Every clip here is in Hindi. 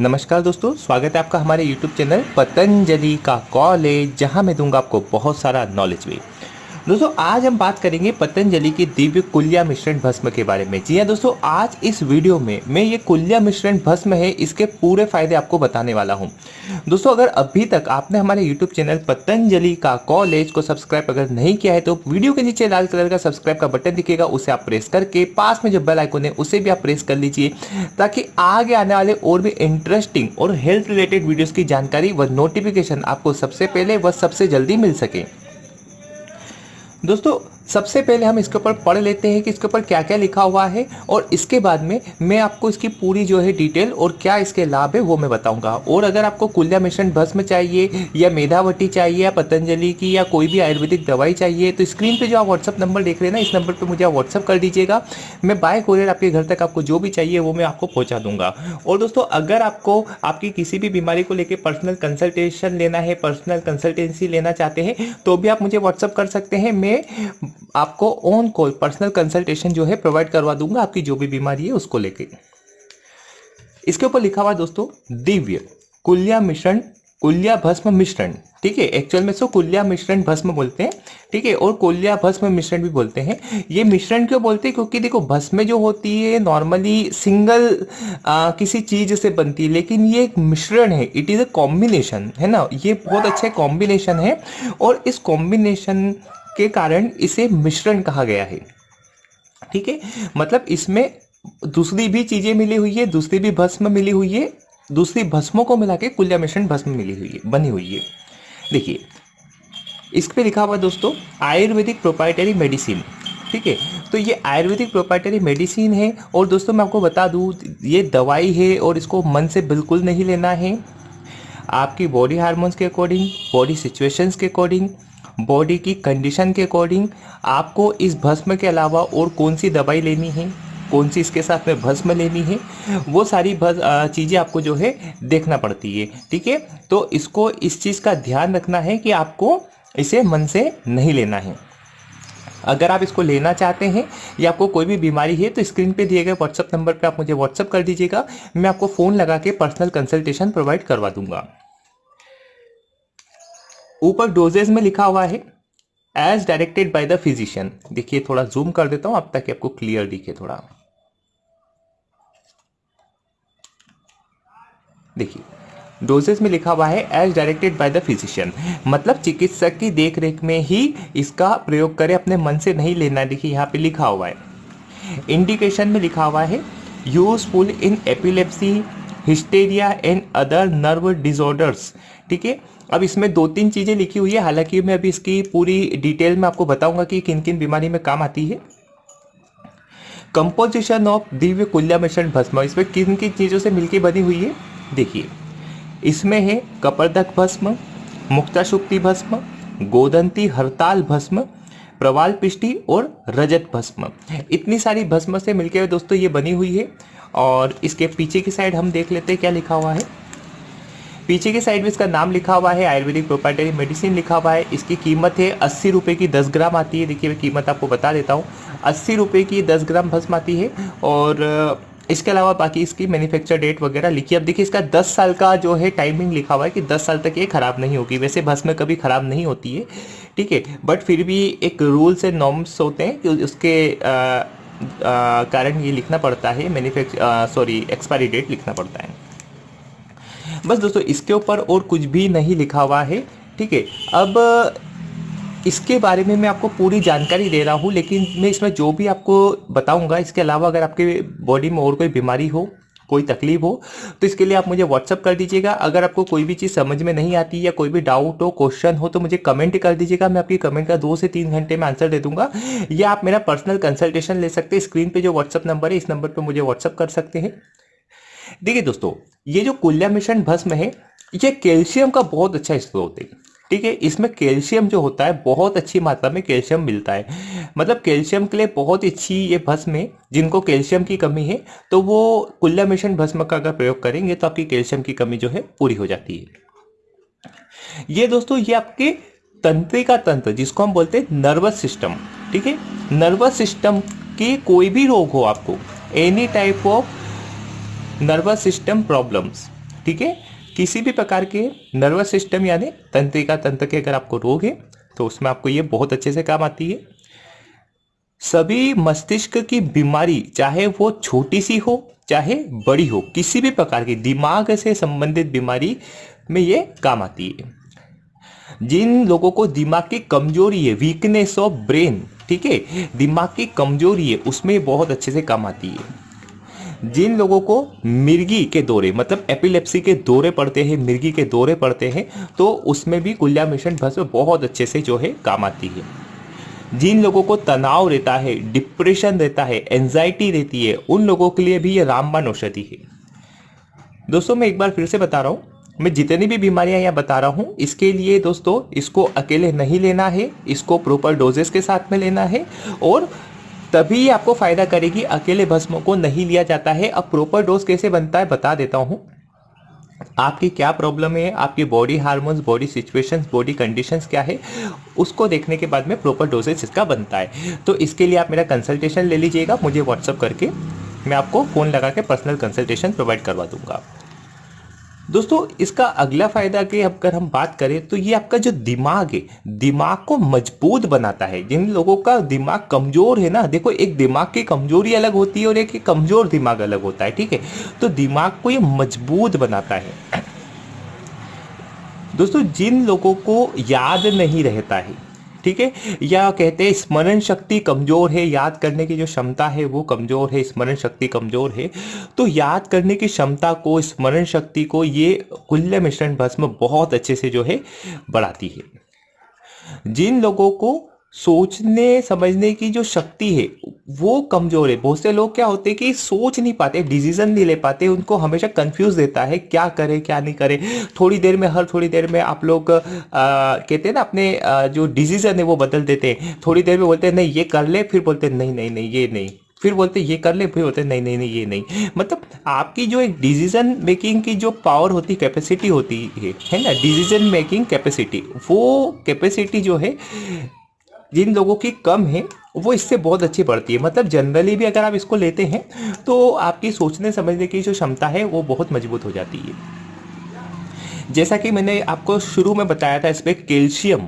नमस्कार दोस्तों, स्वागत है आपका हमारे YouTube चैनल पतंजलि का कॉलेज, जहाँ मैं दूँगा आपको बहुत सारा नॉलेज भी। दोस्तों, आज हम बात करेंगे पतंजलि की दिव्य कुल्या मिश्रण भस्म के बारे में। जी हाँ दोस्तों, आज इस वीडियो में मैं ये कुल्या मिश्रण भस्म है, इसके पूरे फ़ायदे आपको बताने वाला हूँ। दोस्तों, अगर अभी तक आपने हमारे यूट्यूब चैनल पतंजलि का कॉलेज को सब्सक्राइब अगर नहीं किया है तो वीडियो के नीचे लाल कलर का सब्सक्राइब का बटन दिखेगा, उसे आप प्रेस करके पास में जो बेल आइकोन है, उसे भी आप प्रेस कर लीजिए, ताकि आगे आने वाले और भी इंटरेस्टिंग और हेल्थ रिलेटेड वीडियोज़ की जानकारी व नोटिफिकेशन आपको सबसे पहले व सबसे जल्दी मिल सके। दोस्तों सबसे पहले हम इसके ऊपर पढ़ लेते हैं कि इसके ऊपर क्या क्या लिखा हुआ है और इसके बाद में मैं आपको इसकी पूरी जो है डिटेल और क्या इसके लाभ है वो मैं बताऊँगा। और अगर आपको कुल्या मिश्रण भस्म चाहिए या मेधावटी चाहिए या पतंजलि की या कोई भी आयुर्वेदिक दवाई चाहिए तो स्क्रीन पर जो आप व्हाट्सअप नंबर देख रहे हैं ना, इस नंबर पर मुझे आप व्हाट्सअप कर दीजिएगा। मैं बाय कोरियर आपके घर तक आपको जो भी चाहिए वो मैं आपको पहुँचा दूँगा। और दोस्तों, अगर आपको आपकी किसी भी बीमारी को लेकर पर्सनल कंसल्टेशन लेना है पर्सनल कंसल्टेंसी लेना चाहते हैं तो भी आप मुझे व्हाट्सअप कर सकते हैं। मैं आपको ऑन कॉल पर्सनल कंसल्टेशन जो है प्रोवाइड करवा दूँगा आपकी जो भी बीमारी है उसको लेके। इसके ऊपर लिखा हुआ दोस्तों दिव्य कुल्या मिश्रण कुल्या भस्म मिश्रण। ठीक है एक्चुअल में इसको कुल्या मिश्रण भस्म बोलते हैं। ठीक है और कुल्या भस्म मिश्रण भी बोलते हैं। ये मिश्रण क्यों बोलते हैं? क्योंकि देखो भस्म जो होती है नॉर्मली सिंगल आ, किसी चीज़ से बनती है लेकिन ये एक मिश्रण है। इट इज़ अ कॉम्बिनेशन है ना? ये बहुत अच्छा कॉम्बिनेशन है। और इस कॉम्बिनेशन के कारण इसे मिश्रण कहा गया है। ठीक है? मतलब इसमें दूसरी भी चीज़ें मिली हुई है, दूसरी भी भस्म मिली हुई है, दूसरी भस्मों को मिला के कुल्या मिश्रण भस्म मिली हुई है, बनी हुई है। देखिए, इस पे लिखा हुआ दोस्तों, आयुर्वेदिक प्रोपाइटरी मेडिसिन ठीक है? तो ये आयुर्वेदिक प्रोपाइटरी मेडिसिन है और दोस्तों मैं आपको बता दूँ, ये दवाई है और इसको मन से बिल्कुल नहीं लेना है। आपकी बॉडी हार्मोन्स के अकॉर्डिंग बॉडी सिचुएशंस के अकॉर्डिंग बॉडी की कंडीशन के अकॉर्डिंग आपको इस भस्म के अलावा और कौन सी दवाई लेनी है, कौन सी इसके साथ में भस्म लेनी है, वो सारी चीज़ें आपको जो है देखना पड़ती है, ठीक है? तो इसको इस चीज़ का ध्यान रखना है कि आपको इसे मन से नहीं लेना है। अगर आप इसको लेना चाहते हैं या आपको कोई भी बीमारी है तो स्क्रीन पे दिए गए व्हाट्सअप नंबर पे आप मुझे व्हाट्सअप कर दीजिएगा, मैं आपको फ़ोन लगा के पर्सनल कंसल्टेशन प्रोवाइड करवा दूँगा। ऊपर डोजेज में लिखा हुआ है as directed by the physician देखिए, थोड़ा जूम कर देता हूँ, अब तक आपको क्लियर दिखे थोड़ा। देखिए डोजेस में लिखा हुआ है as directed by the physician मतलब चिकित्सक की देखरेख में ही इसका प्रयोग करें, अपने मन से नहीं लेना। देखिए, यहाँ पे लिखा हुआ है। इंडिकेशन में लिखा हुआ है useful in epilepsy hysteria and other nerve disorders ठीक है? अब इसमें दो तीन चीज़ें लिखी हुई है। हालाँकि मैं अभी इसकी पूरी डिटेल में आपको बताऊँगा कि किन किन बीमारी में काम आती है। कंपोजिशन ऑफ़ दिव्य कुल्या मिश्रण भस्म। इसमें किन किन चीज़ों से मिलकर बनी हुई है? देखिए, इसमें है कपरदक भस्म, मुक्ता शुक्ति भस्म, गोदंती हरताल भस्म, प्रवाल पिष्टी और रजत भस्म। इतनी सारी भस्म से मिलकर दोस्तों ये बनी हुई है और इसके पीछे की साइड हम देख लेते हैं क्या लिखा हुआ है। पीछे की साइड में इसका नाम लिखा हुआ है, आयुर्वेदिक प्रोपाइटरी मेडिसिन लिखा हुआ है। इसकी कीमत है अस्सी रुपये की दस ग्राम आती है। देखिए, मैं कीमत आपको बता देता हूँ। अस्सी रुपये की दस ग्राम भस्म आती है और इसके अलावा बाकी इसकी मैन्युफैक्चर डेट वगैरह लिखी अब देखिए, इसका 10 साल का जो है टाइमिंग लिखा हुआ है कि 10 साल तक ये ख़राब नहीं होगी। वैसे भस्म कभी ख़राब नहीं होती है, ठीक है? बट फिर भी एक रूल्स एंड नॉर्म्स होते हैं कि उसके कारण ये लिखना पड़ता है। मैन्युफैक्चर सॉरी एक्सपायरी डेट लिखना पड़ता है। बस दोस्तों, इसके ऊपर और कुछ भी नहीं लिखा हुआ है, ठीक है? अब, इसके बारे में मैं आपको पूरी जानकारी दे रहा हूँ, लेकिन मैं इसमें जो भी आपको बताऊँगा, इसके अलावा अगर आपके बॉडी में और कोई बीमारी हो, कोई तकलीफ़ हो तो इसके लिए आप मुझे व्हाट्सअप कर दीजिएगा। अगर आपको कोई भी चीज़ समझ में नहीं आती या कोई भी डाउट हो क्वेश्चन हो तो मुझे कमेंट कर दीजिएगा। मैं आपकी कमेंट का दो से तीन घंटे में आंसर दे दूँगा। या आप मेरा पर्सनल कंसल्टेशन ले सकते हैं। स्क्रीन पे जो व्हाट्सअप नंबर है, इस नंबर पर मुझे व्हाट्सअप कर सकते हैं। देखिए दोस्तों, ये जो कुल्या मिश्रण भस्म है, ये कैल्शियम का बहुत अच्छा स्रोत है। ठीक है, इसमें कैल्शियम जो होता है, बहुत अच्छी मात्रा में कैल्शियम मिलता है। मतलब कैल्शियम के लिए बहुत अच्छी ये भस्म है, जिनको कैल्शियम की कमी है तो वो कुल्ला मिश्रण भस्म का अगर प्रयोग करेंगे तो आपकी कैल्शियम की कमी जो है पूरी हो जाती है। ये दोस्तों, ये आपके तंत्रिका तंत्र, जिसको हम बोलते हैं नर्वस सिस्टम। ठीक है, नर्वस सिस्टम के कोई भी रोग हो आपको any type of nervous system problems ठीक है? किसी भी प्रकार के नर्वस सिस्टम यानी तंत्रिका तंत्र के अगर आपको रोग है तो उसमें आपको ये बहुत अच्छे से काम आती है। सभी मस्तिष्क की बीमारी, चाहे वो छोटी सी हो, चाहे बड़ी हो, किसी भी प्रकार की दिमाग से संबंधित बीमारी में ये काम आती है। जिन लोगों को दिमाग की कमज़ोरी है वीकनेस ऑफ़ ब्रेन ठीक है? दिमाग की कमज़ोरी है, उसमें बहुत अच्छे से काम आती है। जिन लोगों को मिर्गी के दौरे मतलब एपिलेप्सी के दौरे पड़ते हैं, मिर्गी के दौरे पड़ते हैं तो उसमें भी कुल्या मिशन भस्म बहुत अच्छे से जो है काम आती है। जिन लोगों को तनाव रहता है, डिप्रेशन रहता है, एंजाइटी रहती है, उन लोगों के लिए भी ये रामबाण औषधि है। दोस्तों, मैं एक बार फिर से बता रहा हूँ, मैं जितनी भी बीमारियाँ यहाँ बता रहा हूँ, इसके लिए दोस्तों, इसको अकेले नहीं लेना है, इसको प्रॉपर डोजेस के साथ में लेना है, और तभी आपको फ़ायदा करेगी। अकेले भस्म को नहीं लिया जाता है। अब प्रॉपर डोज कैसे बनता है बता देता हूँ। आपकी क्या प्रॉब्लम है? आपकी body hormones body situations body conditions क्या है? उसको देखने के बाद में प्रॉपर डोजेज इसका बनता है। तो इसके लिए आप मेरा कंसल्टेशन ले लीजिएगा। मुझे व्हाट्सअप करके मैं आपको फ़ोन लगा के पर्सनल कंसल्टेशन प्रोवाइड करवा दूँगा। दोस्तों, इसका अगला फ़ायदा की अगर हम बात करें तो ये आपका जो दिमाग है, दिमाग को मज़बूत बनाता है। जिन लोगों का दिमाग कमज़ोर है ना, देखो, एक दिमाग की कमज़ोरी अलग होती है और एक कमज़ोर दिमाग अलग होता है, ठीक है? तो दिमाग को ये मज़बूत बनाता है। दोस्तों, जिन लोगों को याद नहीं रहता है ठीक है? या कहते हैं स्मरण शक्ति कमज़ोर है, याद करने की जो क्षमता है वो कमज़ोर है, स्मरण शक्ति कमज़ोर है। तो याद करने की क्षमता को, स्मरण शक्ति को ये कुल्य मिश्रण भस्म बहुत अच्छे से जो है बढ़ाती है। जिन लोगों को सोचने समझने की जो शक्ति है वो कमज़ोर है। बहुत से लोग क्या होते हैं कि सोच नहीं पाते डिसीज़न नहीं ले पाते उनको हमेशा कंफ्यूज देता है क्या करे क्या नहीं करे। थोड़ी देर में हर थोड़ी देर में आप लोग आ, कहते हैं ना अपने आ, जो डिसीज़न है वो बदल देते हैं। थोड़ी देर में बोलते हैं नहीं ये कर ले। फिर बोलते हैं नहीं नहीं नहीं ये नहीं। फिर बोलते ये कर ले। फिर बोलते नहीं नहीं नहीं ये नहीं। मतलब आपकी जो एक डिसीज़न मेकिंग की जो पावर होती कैपेसिटी होती है है ना? डिसीज़न मेकिंग कैपेसिटी वो कैपेसिटी जो है जिन लोगों की कम है, वो इससे बहुत अच्छी पड़ती है। मतलब जनरली भी अगर आप इसको लेते हैं तो आपकी सोचने समझने की जो क्षमता है, वो बहुत मज़बूत हो जाती है। जैसा कि मैंने आपको शुरू में बताया था इसमें कैल्शियम,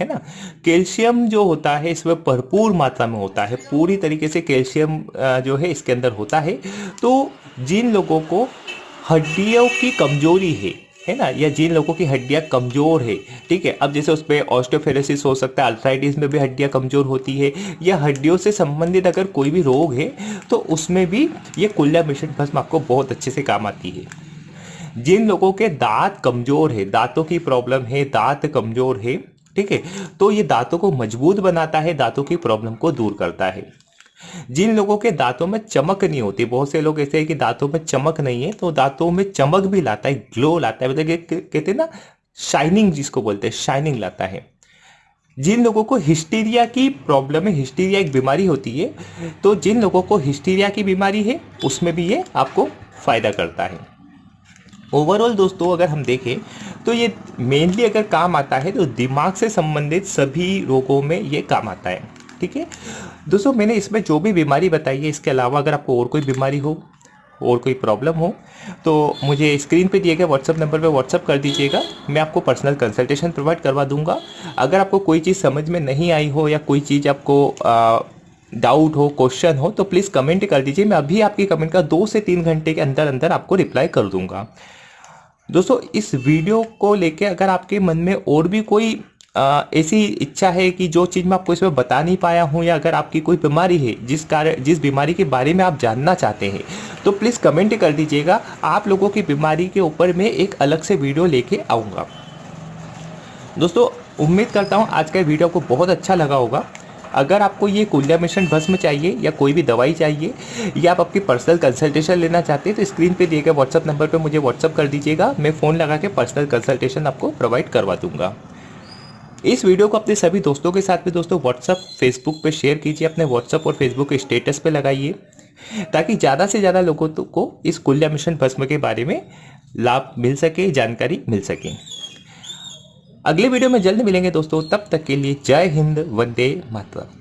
है ना? कैल्शियम जो होता है इसमें भरपूर मात्रा में होता है। पूरी तरीके से कैल्शियम जो है, इसके अंदर होता है। तो जिन लोगों को हड्डियों की कमज़ोरी है है ना? या जिन लोगों की हड्डियाँ कमज़ोर है, ठीक है? अब जैसे उस पर ऑस्टोफेरेसिस हो सकता है अल्थराइटिस में भी हड्डियाँ कमज़ोर होती है, या हड्डियों से संबंधित अगर कोई भी रोग है तो उसमें भी ये कुल्ला मिश्रण भस्म आपको बहुत अच्छे से काम आती है। जिन लोगों के दांत कमज़ोर है, दांतों की प्रॉब्लम है, दांत कमज़ोर है, ठीक है? तो ये दांतों को मज़बूत बनाता है, दांतों की प्रॉब्लम को दूर करता है। जिन लोगों के दांतों में चमक नहीं होती, बहुत से लोग ऐसे हैं कि दांतों में चमक नहीं है तो दांतों में चमक भी लाता है ग्लो लाता है मतलब कहते हैं ना शाइनिंग जिसको बोलते हैं शाइनिंग लाता है। जिन लोगों को हिस्टीरिया की प्रॉब्लम है हिस्टीरिया एक बीमारी होती है तो जिन लोगों को हिस्टीरिया की बीमारी है, उसमें भी ये आपको फ़ायदा करता है। ओवरऑल दोस्तों, अगर हम देखें तो ये मेनली अगर काम आता है तो दिमाग से संबंधित सभी रोगों में ये काम आता है। ठीक है? दोस्तों मैंने इसमें जो भी बीमारी बताई है इसके अलावा अगर आपको और कोई बीमारी हो और कोई प्रॉब्लम हो तो मुझे स्क्रीन पे दिए गए व्हाट्सअप नंबर पे व्हाट्सअप कर दीजिएगा। मैं आपको पर्सनल कंसल्टेशन प्रोवाइड करवा दूँगा। अगर आपको कोई चीज़ समझ में नहीं आई हो या कोई चीज़ आपको आ, डाउट हो क्वेश्चन हो तो प्लीज़ कमेंट कर दीजिए। मैं अभी आपकी कमेंट का दो से तीन घंटे के अंदर अंदर आपको रिप्लाई कर दूँगा। दोस्तों इस वीडियो को लेके अगर आपके मन में और भी कोई ऐसी इच्छा है कि जो चीज़ मैं आपको इसमें बता नहीं पाया हूँ या अगर आपकी कोई बीमारी है, जिस कारण जिस बीमारी के बारे में आप जानना चाहते हैं तो प्लीज़ कमेंट कर दीजिएगा। आप लोगों की बीमारी के ऊपर मैं एक अलग से वीडियो लेके आऊँगा। दोस्तों, उम्मीद करता हूँ आज का वीडियो को बहुत अच्छा लगा होगा। अगर आपको ये कुल्या मिश्रण भस्म चाहिए या कोई भी दवाई चाहिए या आप अपनी पर्सनल कंसल्टेशन लेना चाहते हैं तो स्क्रीन पे दिए गए व्हाट्सअप नंबर पे मुझे व्हाट्सअप कर दीजिएगा। मैं फ़ोन लगा के पर्सनल कंसल्टेशन आपको प्रोवाइड करवा दूँगा। इस वीडियो को अपने सभी दोस्तों के साथ भी दोस्तों व्हाट्सअप फेसबुक पे शेयर कीजिए, अपने व्हाट्सअप और फेसबुक के स्टेटस पे लगाइए, ताकि ज़्यादा से ज़्यादा लोगों को इस कुल्या मिशन भस्म के बारे में लाभ मिल सके, जानकारी मिल सके। अगले वीडियो में जल्द मिलेंगे दोस्तों, तब तक के लिए जय हिंद, वंदे मातरम।